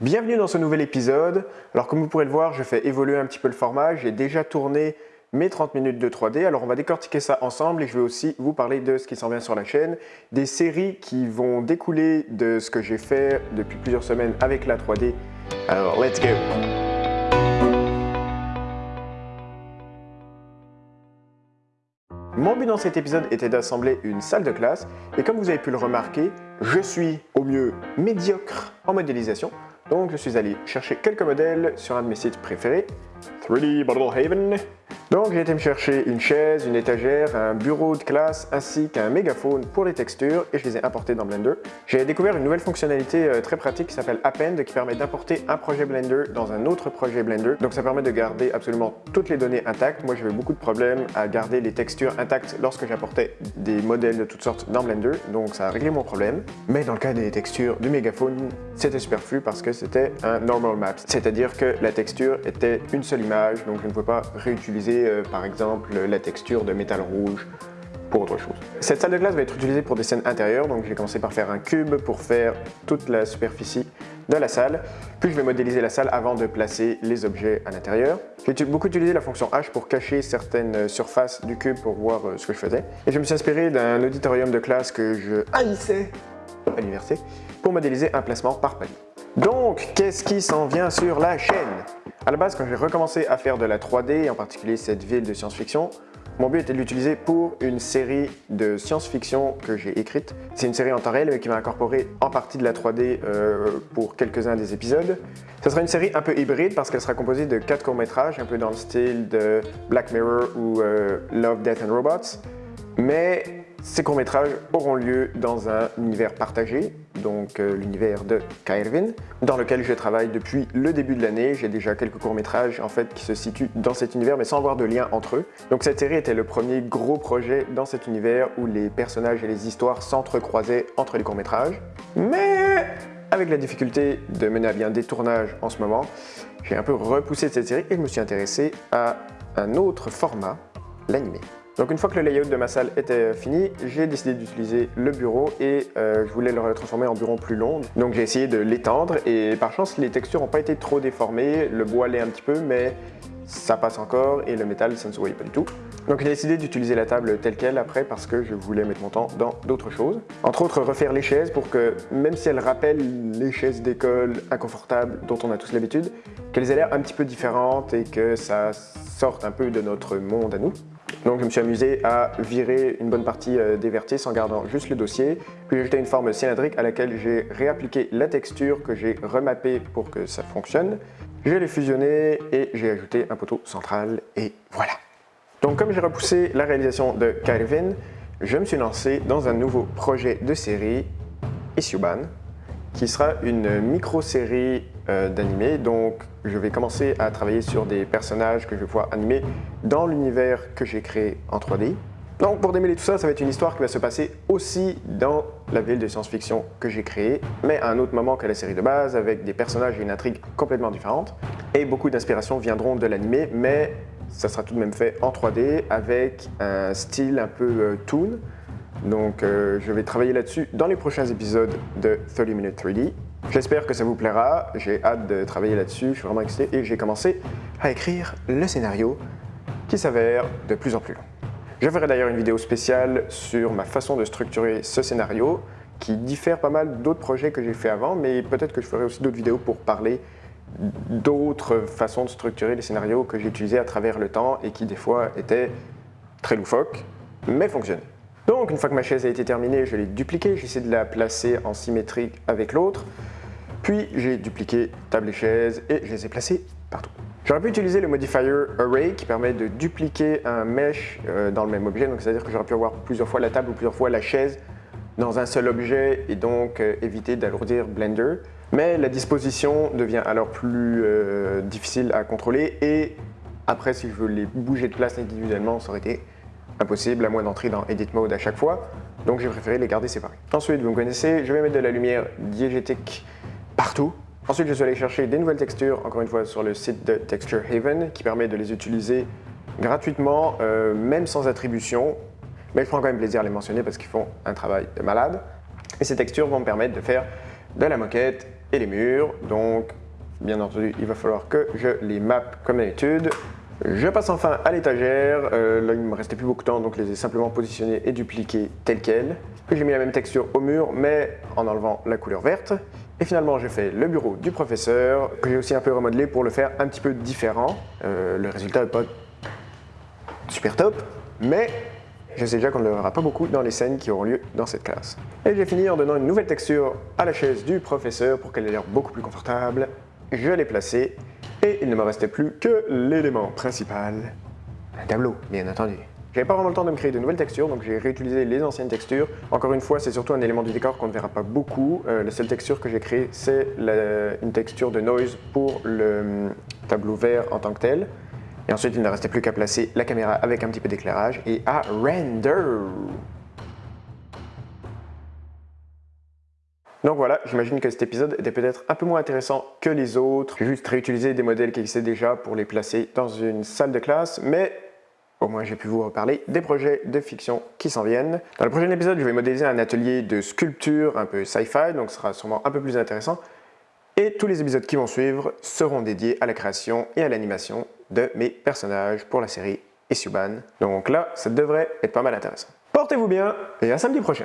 Bienvenue dans ce nouvel épisode. Alors comme vous pourrez le voir, je fais évoluer un petit peu le format. J'ai déjà tourné mes 30 minutes de 3D. Alors on va décortiquer ça ensemble et je vais aussi vous parler de ce qui s'en vient sur la chaîne, des séries qui vont découler de ce que j'ai fait depuis plusieurs semaines avec la 3D. Alors let's go Mon but dans cet épisode était d'assembler une salle de classe et comme vous avez pu le remarquer, je suis au mieux médiocre en modélisation. Donc je suis allé chercher quelques modèles sur un de mes sites préférés, 3D Bottle Haven. Donc j'ai été me chercher une chaise, une étagère, un bureau de classe ainsi qu'un mégaphone pour les textures et je les ai importés dans Blender. J'ai découvert une nouvelle fonctionnalité euh, très pratique qui s'appelle Append qui permet d'importer un projet Blender dans un autre projet Blender. Donc ça permet de garder absolument toutes les données intactes. Moi j'avais beaucoup de problèmes à garder les textures intactes lorsque j'apportais des modèles de toutes sortes dans Blender, donc ça a réglé mon problème. Mais dans le cas des textures du mégaphone, c'était superflu parce que c'était un normal map, c'est-à-dire que la texture était une seule image, donc je ne pouvais pas réutiliser euh, par exemple la texture de métal rouge pour autre chose. Cette salle de classe va être utilisée pour des scènes intérieures, donc j'ai commencé par faire un cube pour faire toute la superficie de la salle, puis je vais modéliser la salle avant de placer les objets à l'intérieur. J'ai beaucoup utilisé la fonction H pour cacher certaines surfaces du cube pour voir euh, ce que je faisais. Et je me suis inspiré d'un auditorium de classe que je haïssais à l'université pour modéliser un placement par palier. Donc, qu'est-ce qui s'en vient sur la chaîne? À la base, quand j'ai recommencé à faire de la 3D, en particulier cette ville de science-fiction, mon but était de l'utiliser pour une série de science-fiction que j'ai écrite. C'est une série en temps réel mais qui va incorporer en partie de la 3D euh, pour quelques-uns des épisodes. Ce sera une série un peu hybride parce qu'elle sera composée de quatre courts-métrages, un peu dans le style de Black Mirror ou euh, Love, Death and Robots. Mais ces courts-métrages auront lieu dans un univers partagé, donc euh, l'univers de Kairvin, dans lequel je travaille depuis le début de l'année. J'ai déjà quelques courts-métrages en fait qui se situent dans cet univers, mais sans avoir de lien entre eux. Donc cette série était le premier gros projet dans cet univers où les personnages et les histoires s'entrecroisaient entre les courts-métrages. Mais avec la difficulté de mener à bien des tournages en ce moment, j'ai un peu repoussé cette série et je me suis intéressé à un autre format, l'animé. Donc une fois que le layout de ma salle était fini, j'ai décidé d'utiliser le bureau et euh, je voulais le transformer en bureau plus long. Donc j'ai essayé de l'étendre et par chance les textures n'ont pas été trop déformées, le bois l'est un petit peu mais ça passe encore et le métal ça ne se voyait pas du tout. Donc j'ai décidé d'utiliser la table telle qu'elle après parce que je voulais mettre mon temps dans d'autres choses. Entre autres refaire les chaises pour que même si elles rappellent les chaises d'école inconfortables dont on a tous l'habitude, qu'elles aient l'air un petit peu différentes et que ça sorte un peu de notre monde à nous. Donc je me suis amusé à virer une bonne partie euh, des vertices en gardant juste le dossier, puis j'ai ajouté une forme cylindrique à laquelle j'ai réappliqué la texture que j'ai remappée pour que ça fonctionne. Je l'ai fusionné et j'ai ajouté un poteau central et voilà. Donc comme j'ai repoussé la réalisation de Kyrvin, je me suis lancé dans un nouveau projet de série, Isyuban, qui sera une micro-série euh, d'animé. Donc, je vais commencer à travailler sur des personnages que je vais pouvoir animer dans l'univers que j'ai créé en 3D. Donc, pour démêler tout ça, ça va être une histoire qui va se passer aussi dans la ville de science-fiction que j'ai créée, mais à un autre moment que la série de base, avec des personnages et une intrigue complètement différentes. Et beaucoup d'inspirations viendront de l'animé, mais ça sera tout de même fait en 3D avec un style un peu euh, toon. Donc, euh, je vais travailler là-dessus dans les prochains épisodes de 30 Minutes 3D. J'espère que ça vous plaira, j'ai hâte de travailler là-dessus, je suis vraiment excité et j'ai commencé à écrire le scénario qui s'avère de plus en plus long. Je ferai d'ailleurs une vidéo spéciale sur ma façon de structurer ce scénario qui diffère pas mal d'autres projets que j'ai fait avant, mais peut-être que je ferai aussi d'autres vidéos pour parler d'autres façons de structurer les scénarios que j'ai utilisés à travers le temps et qui des fois étaient très loufoques, mais fonctionnaient. Donc une fois que ma chaise a été terminée, je l'ai dupliquée, j'ai essayé de la placer en symétrie avec l'autre, puis j'ai dupliqué table et chaise et je les ai placées partout. J'aurais pu utiliser le modifier Array qui permet de dupliquer un mesh euh, dans le même objet, donc c'est-à-dire que j'aurais pu avoir plusieurs fois la table ou plusieurs fois la chaise dans un seul objet et donc euh, éviter d'alourdir Blender. Mais la disposition devient alors plus euh, difficile à contrôler et après si je veux les bouger de place individuellement, ça aurait été impossible à moins d'entrer dans Edit Mode à chaque fois, donc j'ai préféré les garder séparés. Ensuite, vous me connaissez, je vais mettre de la lumière diégétique partout. Ensuite, je suis allé chercher des nouvelles textures, encore une fois sur le site de Texture Haven, qui permet de les utiliser gratuitement, euh, même sans attribution, mais je prends quand même plaisir à les mentionner parce qu'ils font un travail de malade. Et ces textures vont me permettre de faire de la moquette et les murs. Donc, bien entendu, il va falloir que je les map comme d'habitude. Je passe enfin à l'étagère. Euh, là, il me restait plus beaucoup de temps, donc je les ai simplement positionnés et dupliqués tels quels. J'ai mis la même texture au mur, mais en enlevant la couleur verte. Et finalement, j'ai fait le bureau du professeur, que j'ai aussi un peu remodelé pour le faire un petit peu différent. Euh, le résultat n'est pas super top, mais je sais déjà qu'on ne le verra pas beaucoup dans les scènes qui auront lieu dans cette classe. Et j'ai fini en donnant une nouvelle texture à la chaise du professeur pour qu'elle ait l'air beaucoup plus confortable. Je l'ai placée et il ne me restait plus que l'élément principal, un tableau, bien entendu. J'avais pas vraiment le temps de me créer de nouvelles textures, donc j'ai réutilisé les anciennes textures. Encore une fois, c'est surtout un élément du décor qu'on ne verra pas beaucoup. Euh, la seule texture que j'ai créée, c'est une texture de noise pour le hum, tableau vert en tant que tel. Et ensuite, il ne restait plus qu'à placer la caméra avec un petit peu d'éclairage et à render. Donc voilà, j'imagine que cet épisode était peut-être un peu moins intéressant que les autres. J'ai juste réutilisé des modèles qui existaient déjà pour les placer dans une salle de classe, mais au moins j'ai pu vous reparler des projets de fiction qui s'en viennent. Dans le prochain épisode, je vais modéliser un atelier de sculpture un peu sci-fi, donc ce sera sûrement un peu plus intéressant. Et tous les épisodes qui vont suivre seront dédiés à la création et à l'animation de mes personnages pour la série Isuban. Donc là, ça devrait être pas mal intéressant. Portez-vous bien et à samedi prochain